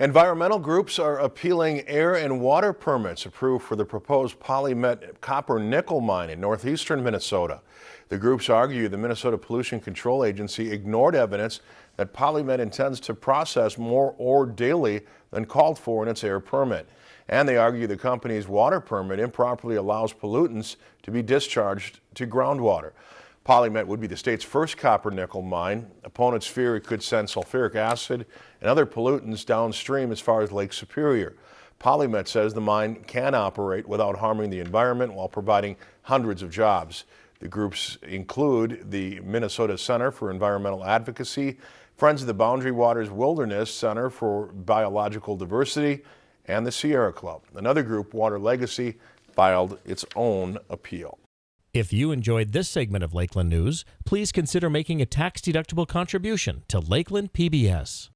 Environmental groups are appealing air and water permits approved for the proposed PolyMet copper nickel mine in northeastern Minnesota. The groups argue the Minnesota Pollution Control Agency ignored evidence that PolyMet intends to process more ore daily than called for in its air permit. And they argue the company's water permit improperly allows pollutants to be discharged to groundwater. PolyMet would be the state's first copper nickel mine. Opponents fear it could send sulfuric acid and other pollutants downstream as far as Lake Superior. PolyMet says the mine can operate without harming the environment while providing hundreds of jobs. The groups include the Minnesota Center for Environmental Advocacy, Friends of the Boundary Waters Wilderness Center for Biological Diversity, and the Sierra Club. Another group, Water Legacy, filed its own appeal. If you enjoyed this segment of Lakeland News, please consider making a tax-deductible contribution to Lakeland PBS.